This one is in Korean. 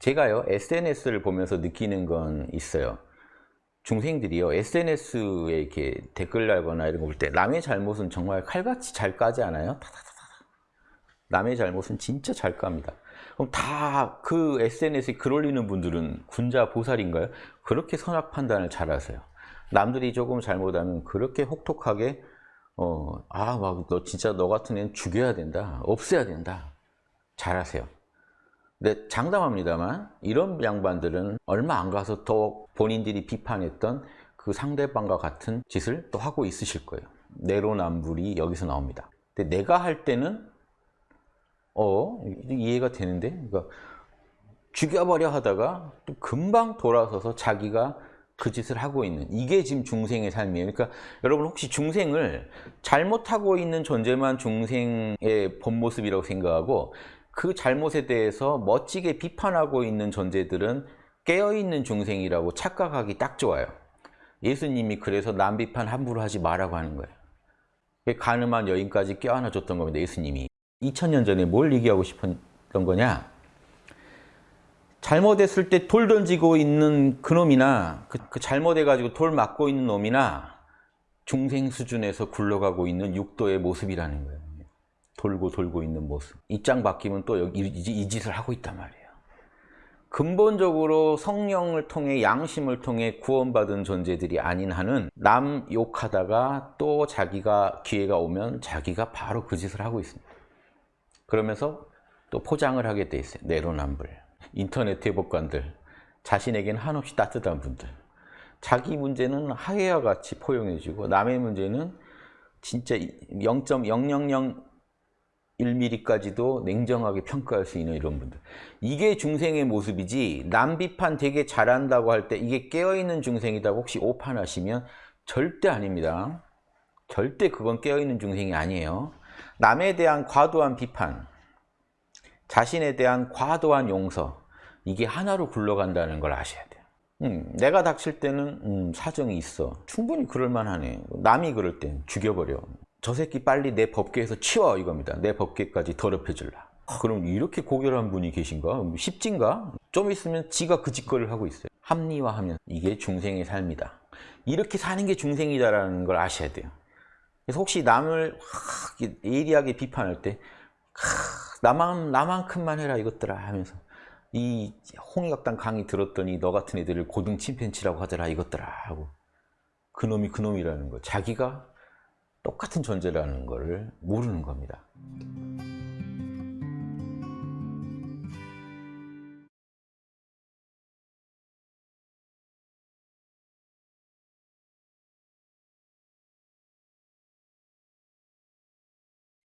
제가요 SNS를 보면서 느끼는 건 있어요. 중생들이요 SNS에 이렇게 댓글 달거나 이런 거 볼 때 남의 잘못은 정말 칼같이 잘 까지 않아요? 남의 잘못은 진짜 잘 깝니다. 그럼 다 그 SNS에 글 올리는 분들은 군자 보살인가요? 그렇게 선악 판단을 잘 하세요. 남들이 조금 잘못하면 그렇게 혹독하게 어, 아, 막 너 진짜 너 같은 애는 죽여야 된다. 없애야 된다. 잘하세요. 근데 장담합니다만 이런 양반들은 얼마 안 가서 또 본인들이 비판했던 그 상대방과 같은 짓을 또 하고 있으실 거예요. 내로남불이 여기서 나옵니다. 근데 내가 할 때는 어 이해가 되는데 그러니까 죽여버려 하다가 또 금방 돌아서서 자기가 그 짓을 하고 있는 이게 지금 중생의 삶이에요. 그러니까 여러분 혹시 중생을 잘못하고 있는 존재만 중생의 본 모습이라고 생각하고 그 잘못에 대해서 멋지게 비판하고 있는 존재들은 깨어있는 중생이라고 착각하기 딱 좋아요. 예수님이 그래서 남 비판 함부로 하지 말라고 하는 거예요. 가늠한 여인까지 껴안아 줬던 겁니다. 예수님이. 2000년 전에 뭘 얘기하고 싶었던 거냐? 잘못했을 때 돌 던지고 있는 그놈이나 그, 그 잘못해가지고 돌 맞고 있는 놈이나 중생 수준에서 굴러가고 있는 육도의 모습이라는 거예요. 돌고 돌고 있는 모습. 입장 바뀌면 또 여기 이, 이 짓을 하고 있단 말이에요. 근본적으로 성령을 통해 양심을 통해 구원받은 존재들이 아닌 한은 남 욕하다가 또 자기가 기회가 오면 자기가 바로 그 짓을 하고 있습니다. 그러면서 또 포장을 하게 돼 있어요. 내로남불. 인터넷 대법관들, 자신에게는 한없이 따뜻한 분들. 자기 문제는 하해와 같이 포용해주고 남의 문제는 진짜 0.0001mm까지도 냉정하게 평가할 수 있는 이런 분들. 이게 중생의 모습이지 남 비판 되게 잘한다고 할 때 이게 깨어있는 중생이다 혹시 오판하시면 절대 아닙니다. 절대 그건 깨어있는 중생이 아니에요. 남에 대한 과도한 비판, 자신에 대한 과도한 용서 이게 하나로 굴러간다는 걸 아셔야 돼요. 음, 내가 닥칠 때는 음, 사정이 있어. 충분히 그럴 만하네. 남이 그럴 땐 죽여버려. 저 새끼 빨리 내 법계에서 치워 이겁니다. 내 법계까지 더럽혀 줄라. 아, 그럼 이렇게 고결한 분이 계신가? 십진가? 좀 있으면 지가 그 짓거리를 하고 있어요. 합리화하면 이게 중생의 삶이다. 이렇게 사는 게 중생이다라는 걸 아셔야 돼요. 그래서 혹시 남을 예리하게 비판할 때 나만, 나만큼만 해라 이것들아 하면서 이 홍익학당 강의 들었더니 너 같은 애들을 고등 침팬치라고 하더라 이것들아 하고 그놈이 그놈이라는 거 자기가 똑같은 존재라는 것을 모르는 겁니다.